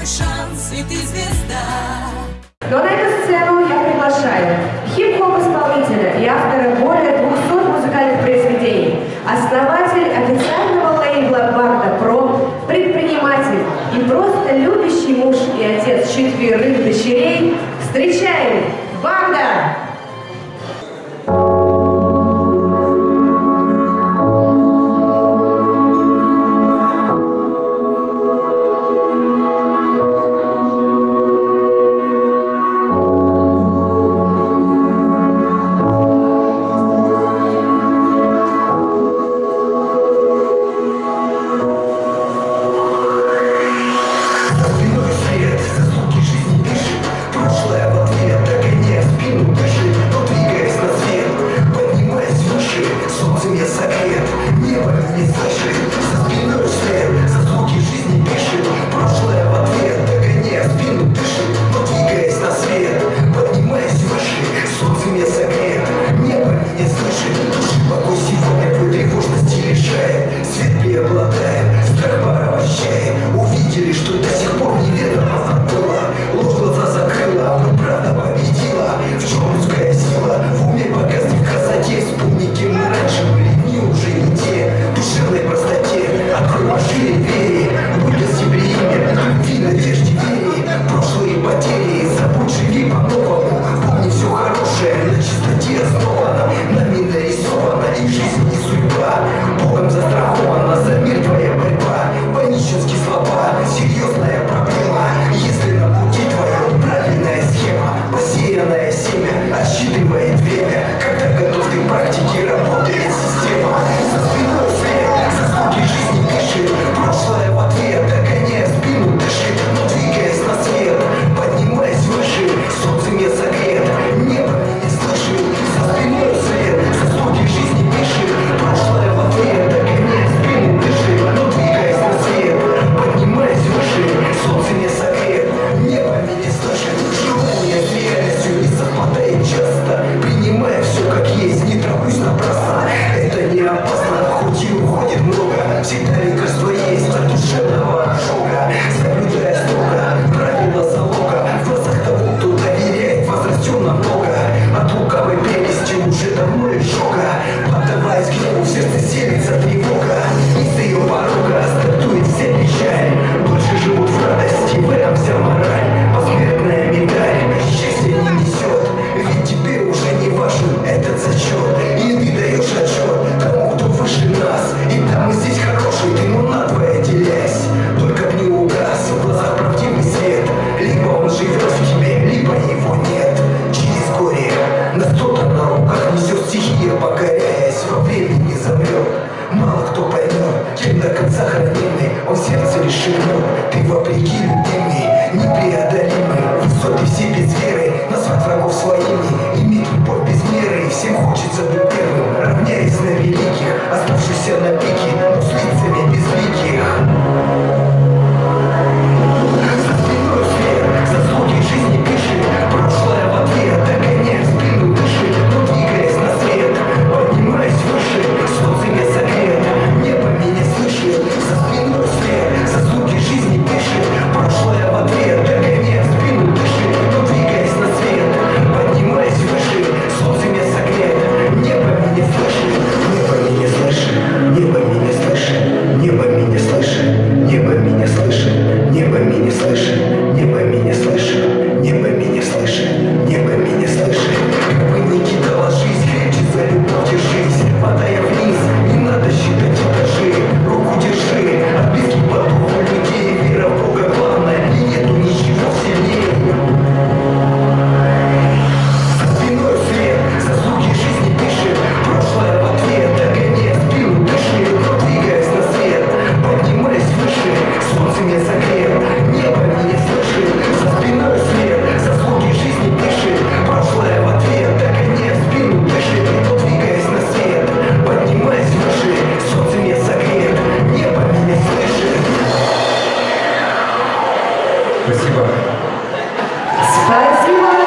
твой шанс, и ты звезда. Но на эту сцену я приглашаю хип-хоп исполнителя и автора более 200 музыкальных произведений, основатель официального лейбла Барда Про, предприниматель и просто любящий муж и отец четверых дочерей. Встречаем Барда! потери Забудь, живи по-новому. Помни все хорошее на чистоте основано на Нами нарисовано и жизнь не судьба. Богом застрахована за мир твоя борьба. Панические слова, серьезная проблема. Если на пути твоем правильная схема Посеянное семя отсчитывает время. шагнул Ты вопреки людьми непреодолимой. Высоты все без веры, назвать врагов своими. Лимит любовь без меры, всем хочется быть первым. Равняясь на великих, оставшихся на пи Спасибо. Спасибо.